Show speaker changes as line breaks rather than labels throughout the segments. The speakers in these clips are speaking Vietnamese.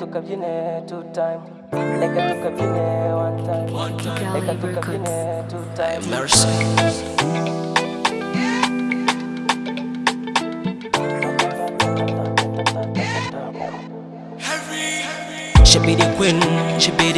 tukabyine two time reka tukabyine one time reka tukabyine two time
Mercy. She queen, she be.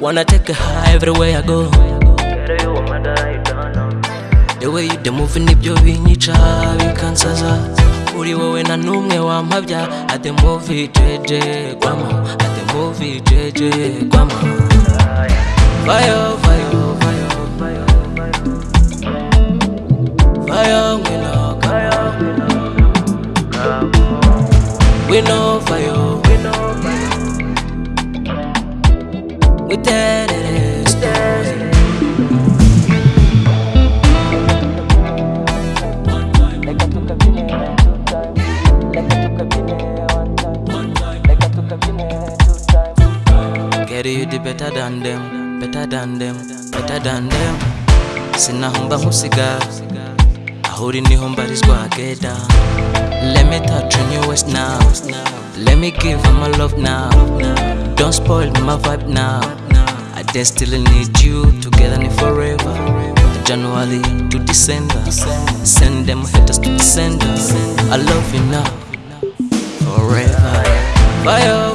Wanna take her high everywhere I go. The way you the moving nibyo binyica bikansaza uri wowe na numwe wampabya at the movie jeje kwama. At the movie jeje kwama. Fire, fire, fire, fire, fire. Fire, we know, come We Get you the better than them, better than them, better than them. Sinahomba nkusiga, aho uri niho mbarizwa geda. Let me touch on your waist now. Let me give her my love now. Don't spoil my vibe now. I still need you together and forever. January to December. Send them haters to December. I love you now. Forever. Fire,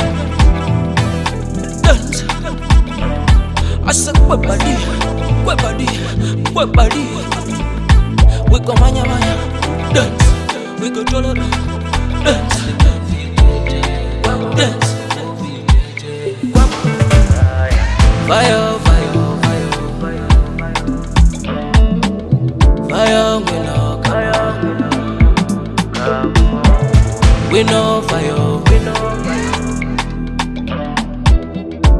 quẹt bà đi quẹt bà đi quẹt bà đi We go manya manya, dance. We go jolo, dance, dance. Fire, fire, fire, fire. We know, come. We know fire, we know fire.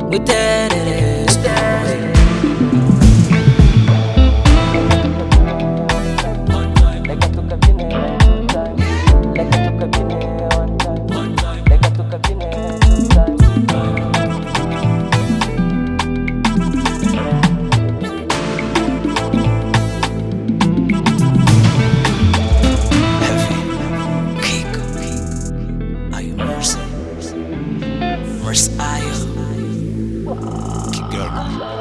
We dead it is Morris aisle, Keep going.